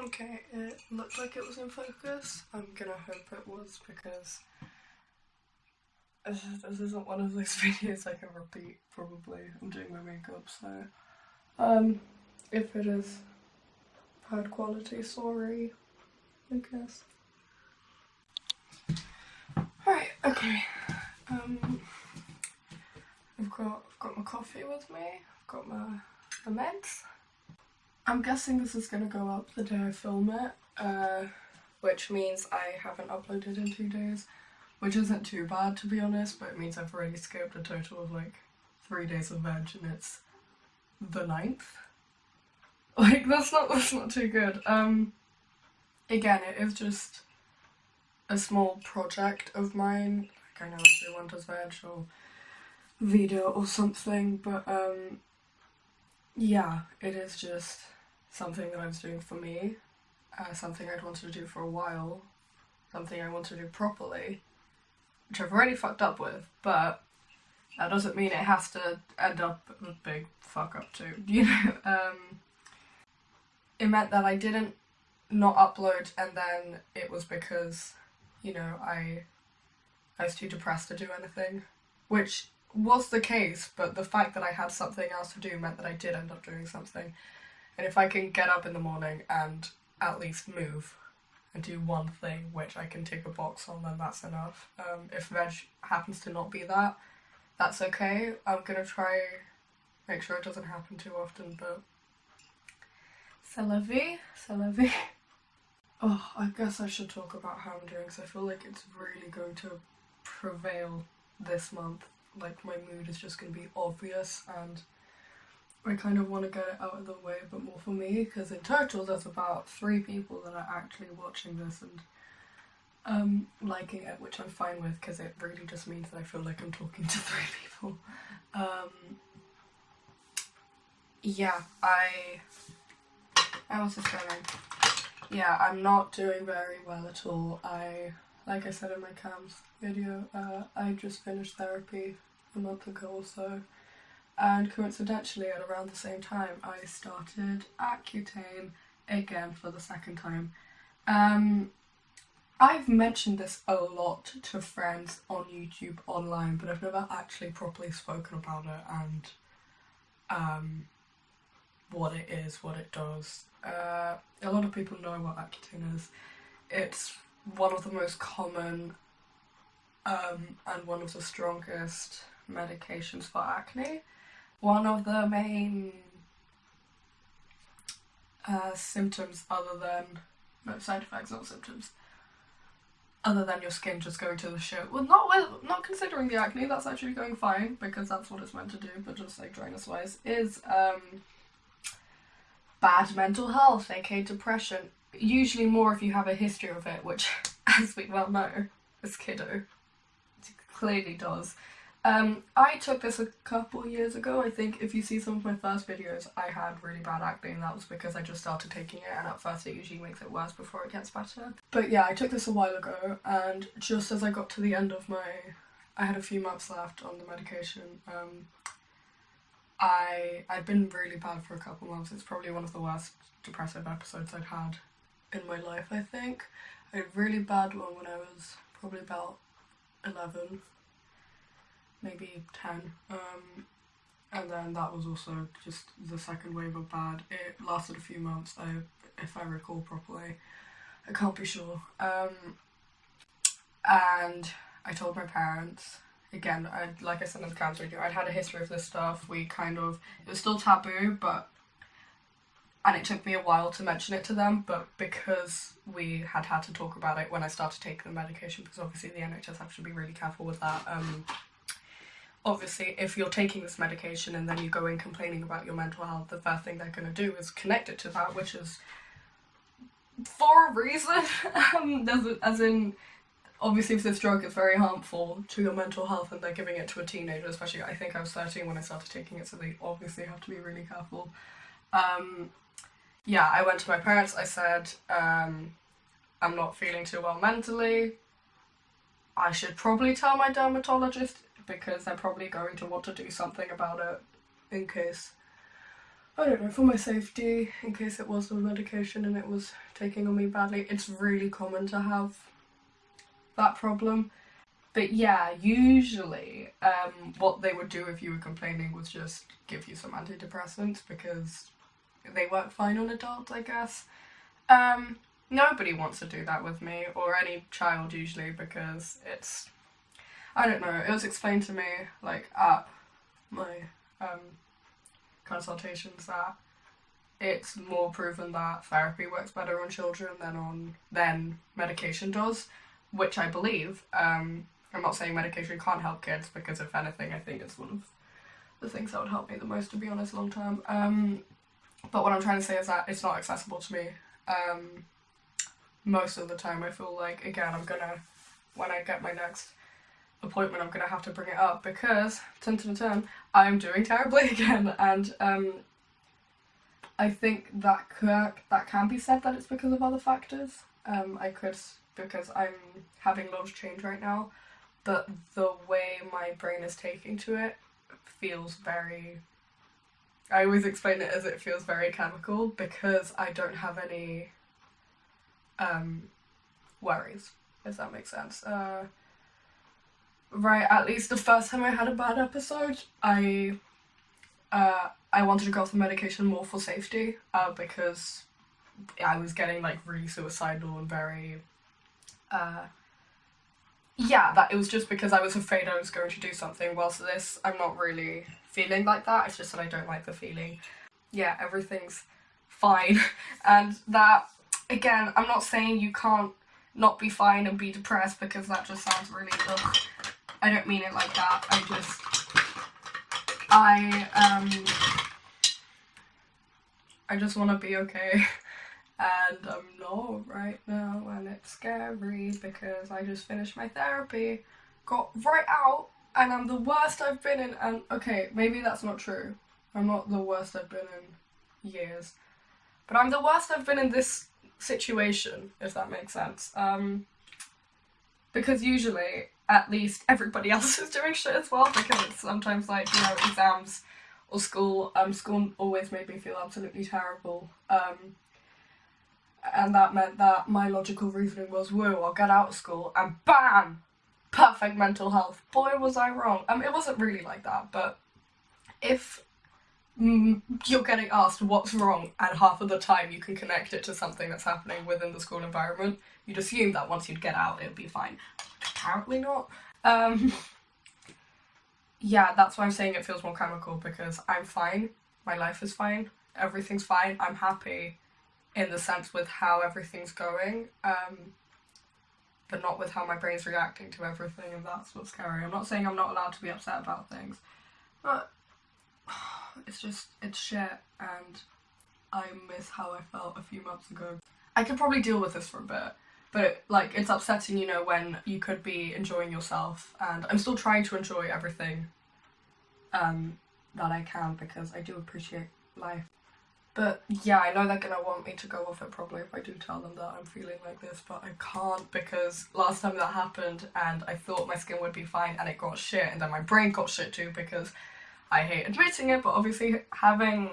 Okay, it looked like it was in focus. I'm gonna hope it was because this, isn't one of those videos I can repeat, probably. I'm doing my makeup, so. Um, if it is bad quality, sorry, I guess. Right, okay. Um, I've got, I've got my coffee with me, I've got my, my meds. I'm guessing this is going to go up the day I film it, uh, which means I haven't uploaded in two days, which isn't too bad to be honest, but it means I've already skipped a total of like three days of veg and it's the ninth. Like that's not that's not too good. Um, again, it is just a small project of mine. Like I know everyone does veg or video or something, but um, yeah, it is just something that I was doing for me, uh, something I'd wanted to do for a while, something I want to do properly, which I've already fucked up with, but that doesn't mean it has to end up a big fuck up too, you know? Um, it meant that I didn't not upload and then it was because, you know, I, I was too depressed to do anything, which was the case, but the fact that I had something else to do meant that I did end up doing something. And if I can get up in the morning and at least move and do one thing which I can tick a box on, then that's enough. Um, if veg happens to not be that, that's okay. I'm gonna try make sure it doesn't happen too often, but c'est la vie, c'est la vie. Oh, I guess I should talk about how I'm doing because I feel like it's really going to prevail this month. Like my mood is just going to be obvious and I kind of want to get it out of the way a bit more for me because in total there's about three people that are actually watching this and um, liking it, which I'm fine with because it really just means that I feel like I'm talking to three people. Um, yeah, I... How was this going? Yeah, I'm not doing very well at all. I, like I said in my CAMHS video, uh, I just finished therapy a month ago or so and coincidentally at around the same time I started Accutane again for the second time. Um, I've mentioned this a lot to friends on YouTube online but I've never actually properly spoken about it and um, what it is, what it does. Uh, a lot of people know what Accutane is. It's one of the most common um, and one of the strongest medications for acne one of the main uh, symptoms other than, no side effects, not symptoms, other than your skin just going to the shit. Well, not with, not considering the acne, that's actually going fine because that's what it's meant to do, but just like dryness wise, is um, bad mental health, aka depression. Usually more if you have a history of it, which, as we well know, this kiddo clearly does. Um, I took this a couple years ago. I think if you see some of my first videos, I had really bad acne and that was because I just started taking it and at first it usually makes it worse before it gets better. But yeah, I took this a while ago and just as I got to the end of my... I had a few months left on the medication. Um, I, I'd been really bad for a couple months. It's probably one of the worst depressive episodes I'd had in my life, I think. I had a really bad one when I was probably about 11 maybe 10 um, and then that was also just the second wave of bad. It lasted a few months I, if I recall properly. I can't be sure. Um, and I told my parents, again, I, like I said in the cancer video, I'd had a history of this stuff. We kind of, it was still taboo, but, and it took me a while to mention it to them, but because we had had to talk about it when I started taking the medication, because obviously the NHS have to be really careful with that, um, obviously if you're taking this medication and then you go in complaining about your mental health, the first thing they're going to do is connect it to that, which is for a reason. um, as in, obviously if this drug is very harmful to your mental health and they're giving it to a teenager, especially I think I was 13 when I started taking it, so they obviously have to be really careful. Um, yeah, I went to my parents, I said, um, I'm not feeling too well mentally. I should probably tell my dermatologist because they're probably going to want to do something about it in case I don't know, for my safety, in case it was the medication and it was taking on me badly. It's really common to have that problem. But yeah, usually um, what they would do if you were complaining was just give you some antidepressants because they work fine on adults, I guess. Um, nobody wants to do that with me, or any child usually, because it's... I don't know, it was explained to me, like, at my um, consultations that it's more proven that therapy works better on children than on than medication does, which I believe. Um, I'm not saying medication can't help kids because if anything, I think it's one of the things that would help me the most, to be honest, long term. Um, but what I'm trying to say is that it's not accessible to me. Um, most of the time, I feel like again, I'm gonna when I get my next appointment, I'm gonna have to bring it up because, turn to turn, I'm doing terribly again, and um, I think that could, that can be said that it's because of other factors. Um, I could because I'm having of change right now, but the way my brain is taking to it feels very. I always explain it as it feels very chemical because I don't have any um, worries, if that makes sense. Uh, right, at least the first time I had a bad episode, I uh, I wanted to go off the medication more for safety uh, because I was getting like really suicidal and very uh, yeah that it was just because I was afraid I was going to do something whilst this I'm not really feeling like that it's just that I don't like the feeling. Yeah everything's fine. And that again I'm not saying you can't not be fine and be depressed because that just sounds really ugh. I don't mean it like that. I just I um I just want to be okay. And I'm not right now and it's scary because I just finished my therapy got right out and I'm the worst I've been in and okay maybe that's not true I'm not the worst I've been in years but I'm the worst I've been in this situation if that makes sense um because usually at least everybody else is doing shit as well because it's sometimes like you know exams or school. Um, school always made me feel absolutely terrible. Um, and that meant that my logical reasoning was, whoa, I'll get out of school and BAM! Perfect mental health. Boy, was I wrong. Um, it wasn't really like that, but if mm, you're getting asked what's wrong and half of the time you can connect it to something that's happening within the school environment, you'd assume that once you'd get out it would be fine. Apparently not. Um, yeah, that's why I'm saying it feels more chemical because I'm fine. My life is fine. Everything's fine. I'm happy in the sense with how everything's going. Um, but not with how my brain's reacting to everything and that's what's scary. I'm not saying I'm not allowed to be upset about things. But it's just, it's shit and I miss how I felt a few months ago. I could probably deal with this for a bit but like it's upsetting you know when you could be enjoying yourself and I'm still trying to enjoy everything um, that I can because I do appreciate life but yeah I know they're gonna want me to go off it probably if I do tell them that I'm feeling like this but I can't because last time that happened and I thought my skin would be fine and it got shit and then my brain got shit too because I hate admitting it but obviously having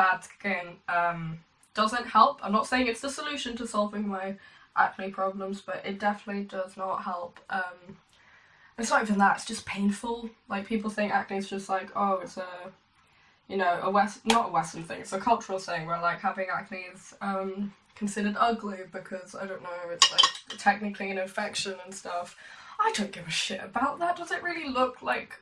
bad skin um, doesn't help. I'm not saying it's the solution to solving my acne problems, but it definitely does not help. Um, it's not even that, it's just painful. Like, people think acne is just like, oh, it's a, you know, a West, not a Western thing, it's a cultural thing where, like, having acne is um, considered ugly because, I don't know, it's, like, technically an infection and stuff. I don't give a shit about that. Does it really look like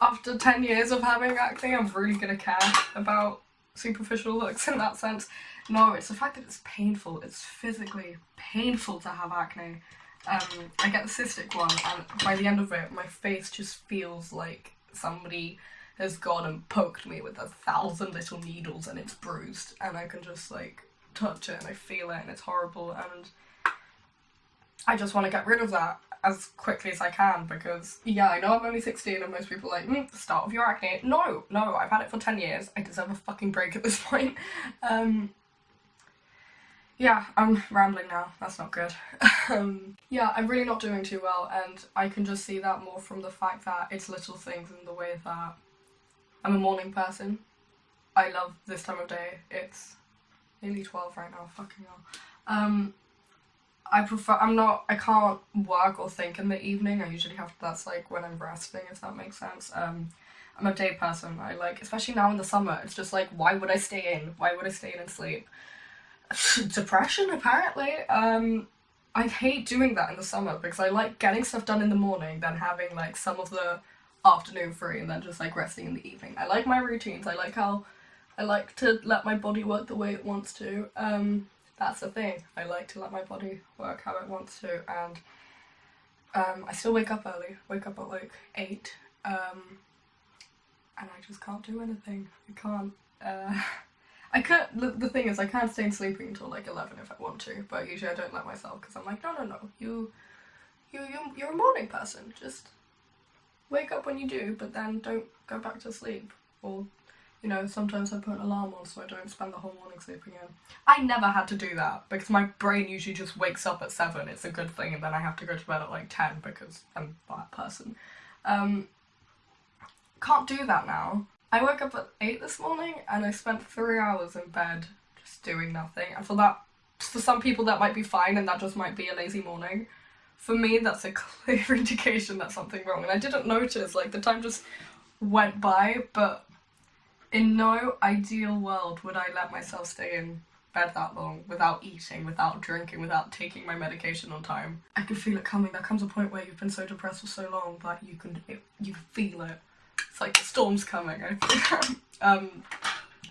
after 10 years of having acne, I'm really gonna care about superficial looks in that sense. No, it's the fact that it's painful. It's physically painful to have acne. Um, I get the cystic one and by the end of it my face just feels like somebody has gone and poked me with a thousand little needles and it's bruised and I can just like touch it and I feel it and it's horrible and I just want to get rid of that as quickly as I can because yeah I know I'm only 16 and most people are like mm, start of your acne. No no I've had it for 10 years. I deserve a fucking break at this point. Um yeah I'm rambling now. That's not good. Um yeah I'm really not doing too well and I can just see that more from the fact that it's little things in the way that I'm a morning person. I love this time of day. It's nearly 12 right now, fucking hell. Um, I prefer, I'm not, I can't work or think in the evening. I usually have, that's like when I'm resting, if that makes sense. Um, I'm a day person. I like, especially now in the summer, it's just like, why would I stay in? Why would I stay in and sleep? Depression, apparently. Um, I hate doing that in the summer because I like getting stuff done in the morning, then having like some of the afternoon free and then just like resting in the evening. I like my routines. I like how I like to let my body work the way it wants to. Um, that's the thing. I like to let my body work how it wants to and um, I still wake up early. Wake up at like 8 um, and I just can't do anything. I can't. Uh, I can't. The, the thing is, I can't stay sleeping until like 11 if I want to, but usually I don't let myself because I'm like, no, no, no. You, you, you, you're a morning person. Just wake up when you do, but then don't go back to sleep. Or, you know, sometimes I put an alarm on so I don't spend the whole morning sleeping in. I never had to do that because my brain usually just wakes up at 7. It's a good thing, and then I have to go to bed at like 10 because I'm that person. Um, can't do that now. I woke up at 8 this morning and I spent 3 hours in bed just doing nothing. And for that, for some people that might be fine and that just might be a lazy morning. For me, that's a clear indication that something wrong. And I didn't notice, like the time just went by, but in no ideal world would I let myself stay in bed that long without eating, without drinking, without taking my medication on time. I can feel it coming. There comes a point where you've been so depressed for so long that you can you feel it. It's like the storm's coming. I um,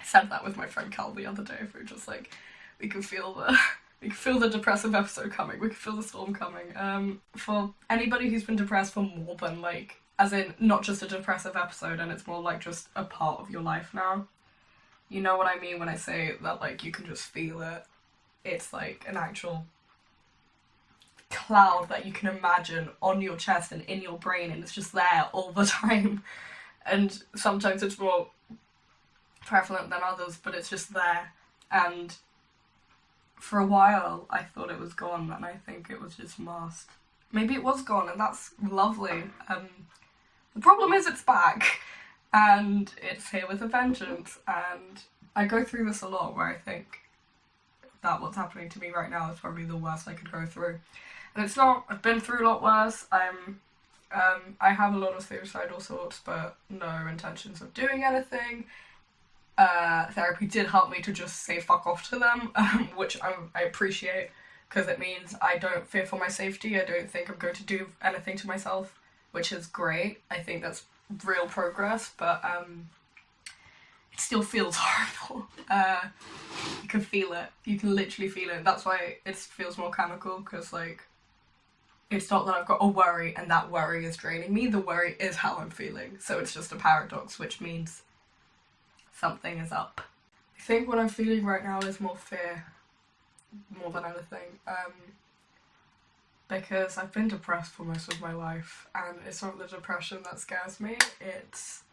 said that with my friend Cal the other day. We were just like, we can feel the we can feel the depressive episode coming. We can feel the storm coming. Um, for anybody who's been depressed for more than like, as in not just a depressive episode, and it's more like just a part of your life now. You know what I mean when I say that like you can just feel it. It's like an actual cloud that you can imagine on your chest and in your brain and it's just there all the time and sometimes it's more prevalent than others, but it's just there. And for a while, I thought it was gone, and I think it was just masked. Maybe it was gone, and that's lovely. Um, the problem is it's back, and it's here with a vengeance. And I go through this a lot, where I think that what's happening to me right now is probably the worst I could go through. And it's not. I've been through a lot worse. I'm um, I have a lot of suicidal thoughts, but no intentions of doing anything. Uh, therapy did help me to just say fuck off to them, um, which I, I appreciate because it means I don't fear for my safety. I don't think I'm going to do anything to myself, which is great. I think that's real progress, but um, it still feels horrible. Uh, you can feel it. You can literally feel it. That's why it feels more chemical because like it's not that I've got a worry and that worry is draining me, the worry is how I'm feeling. So it's just a paradox, which means something is up. I think what I'm feeling right now is more fear, more than anything. Um, because I've been depressed for most of my life and it's not the depression that scares me, it's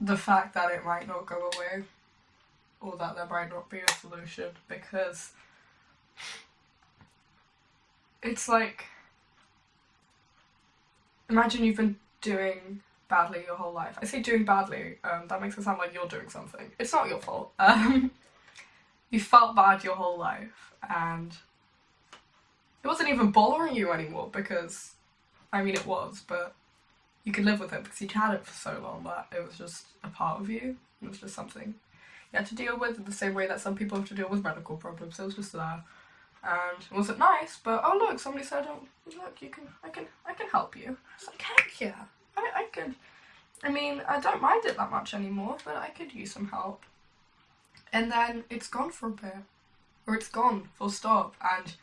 the fact that it might not go away or that there might not be a solution because it's like imagine you've been doing badly your whole life. I say doing badly, um, that makes it sound like you're doing something. It's not your fault. Um, you felt bad your whole life and it wasn't even bothering you anymore because, I mean it was, but you could live with it because you'd had it for so long that it was just a part of you. It was just something you had to deal with in the same way that some people have to deal with medical problems. It was just there and it wasn't nice, but oh look, somebody said, oh, look, you can, I can, I can help you. It's like, heck yeah, I, I could, I mean, I don't mind it that much anymore, but I could use some help. And then it's gone for a bit, or it's gone, full stop, and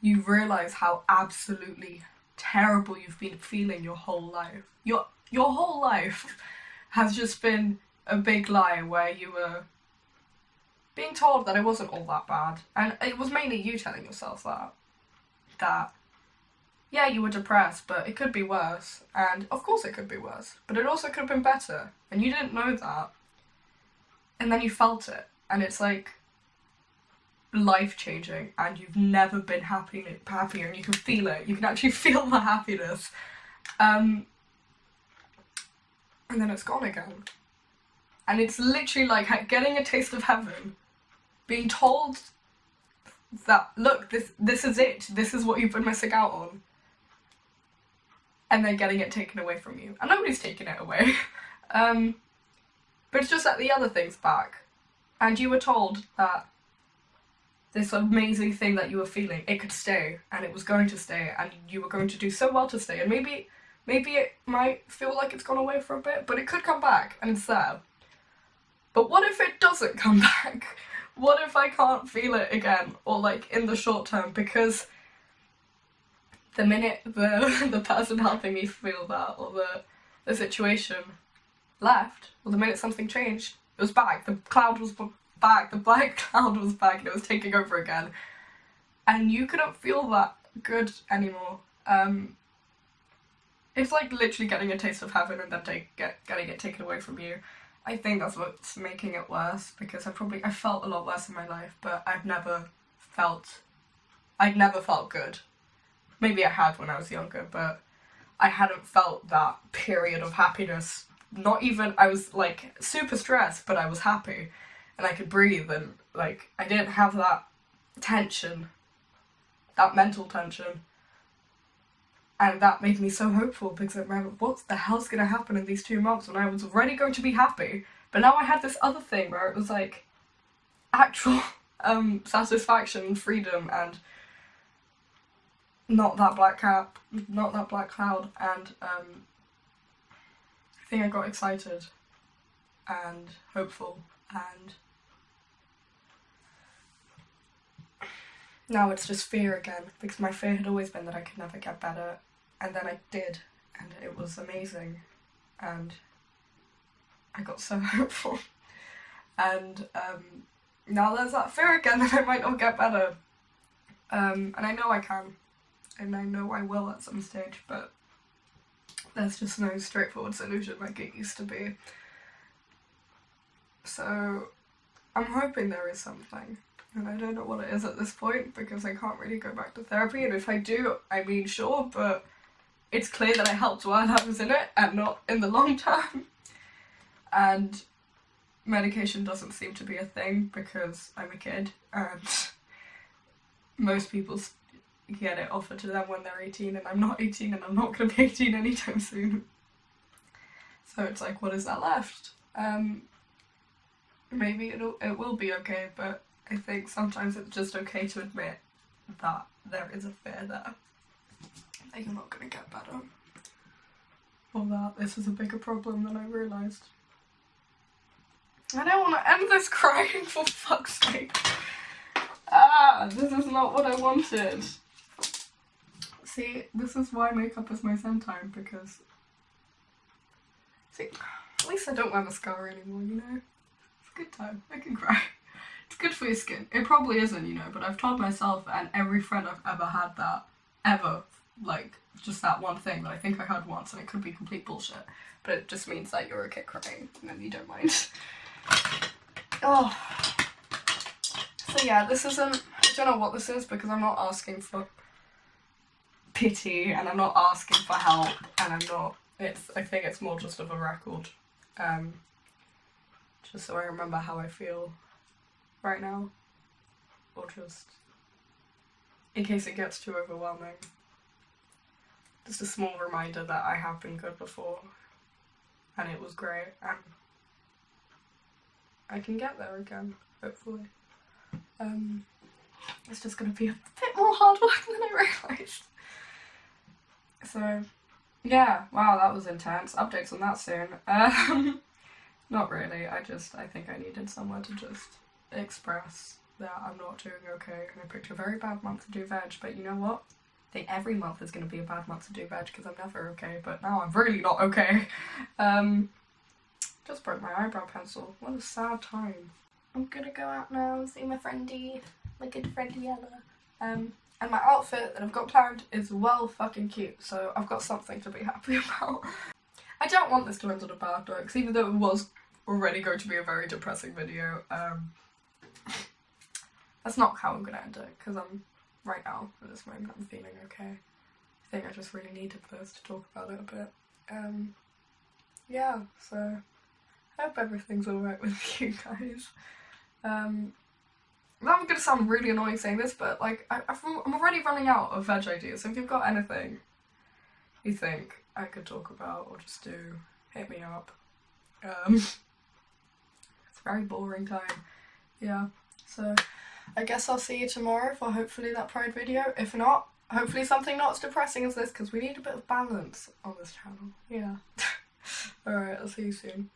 you realise how absolutely terrible you've been feeling your whole life. Your, your whole life has just been a big lie where you were being told that it wasn't all that bad, and it was mainly you telling yourself that, that, yeah, you were depressed, but it could be worse, and of course it could be worse, but it also could have been better, and you didn't know that, and then you felt it, and it's like life changing, and you've never been happy, happier, and you can feel it, you can actually feel the happiness. Um, and then it's gone again. And it's literally like getting a taste of heaven, being told that look, this this is it, this is what you've been missing out on. And then getting it taken away from you. And nobody's taking it away. um, but it's just that the other thing's back. And you were told that this amazing thing that you were feeling, it could stay and it was going to stay and you were going to do so well to stay and maybe maybe it might feel like it's gone away for a bit, but it could come back and it's there. But what if it doesn't come back? What if I can't feel it again or like in the short term because the minute the the person helping me feel that or the the situation left or the minute something changed, it was back. The cloud was back, the black cloud was back and it was taking over again. And you couldn't feel that good anymore. Um, it's like literally getting a taste of heaven and then take, get, getting it taken away from you. I think that's what's making it worse because I probably I felt a lot worse in my life, but I've never felt I'd never felt good. Maybe I had when I was younger, but I hadn't felt that period of happiness. Not even I was like super stressed, but I was happy and I could breathe and like I didn't have that tension, that mental tension. And that made me so hopeful because I remember what the hell's gonna happen in these two months when I was already going to be happy. But now I had this other thing where it was like actual um, satisfaction and freedom and not that black cap, not that black cloud and um, I think I got excited and hopeful and now it's just fear again because my fear had always been that I could never get better and then I did and it was amazing and I got so hopeful. And um, now there's that fear again that I might not get better. Um, and I know I can and I know I will at some stage but there's just no straightforward solution like it used to be. So I'm hoping there is something. And I don't know what it is at this point because I can't really go back to therapy. And if I do, I mean sure, but it's clear that I helped while I was in it and not in the long term. And medication doesn't seem to be a thing because I'm a kid and most people get it offered to them when they're 18 and I'm not 18 and I'm not going to be 18 anytime soon. So it's like, what is that left? Um, maybe it'll, it will be okay, but I think sometimes it's just okay to admit that there is a fear there that you're not going to get better. Or that this is a bigger problem than I realised. I don't want to end this crying for fuck's sake. Ah, this is not what I wanted. See, this is why makeup is my zen time, because... See, at least I don't wear mascara anymore, you know? It's a good time. I can cry. It's good for your skin. It probably isn't, you know, but I've told myself and every friend I've ever had that, ever, like, just that one thing that I think I had once and it could be complete bullshit, but it just means that you're okay crying and then you don't mind. oh. So yeah, this isn't, I don't know what this is because I'm not asking for pity and I'm not asking for help and I'm not, it's, I think it's more just of a record. Um, just so I remember how I feel right now or just in case it gets too overwhelming. Just a small reminder that I have been good before and it was great and I can get there again, hopefully. Um, it's just to be a bit more hard work than I realised. So, yeah, wow, that was intense. Updates on that soon. Um, not really, I just, I think I needed somewhere to just express that I'm not doing okay and I picked a very bad month to do veg but you know what? I think every month is going to be a bad month to do veg because I'm never okay but now I'm really not okay. Um, just broke my eyebrow pencil. What a sad time. I'm gonna go out now and see my friendy, my good friend Yella. Um, and my outfit that I've got planned is well fucking cute so I've got something to be happy about. I don't want this to end on a bad note because even though it was already going to be a very depressing video, um, that's not how I'm gonna end it, because I'm, right now, at this moment, I'm feeling okay. I think I just really needed this to talk about it a bit. Um, yeah, so I hope everything's alright with you guys. Um, I'm gonna sound really annoying saying this, but like I, I'm already running out of veg ideas. So if you've got anything you think I could talk about or just do, hit me up. Um, it's a very boring time. Yeah, so I guess I'll see you tomorrow for hopefully that Pride video. If not, hopefully something not as depressing as this because we need a bit of balance on this channel. Yeah. Alright, I'll see you soon.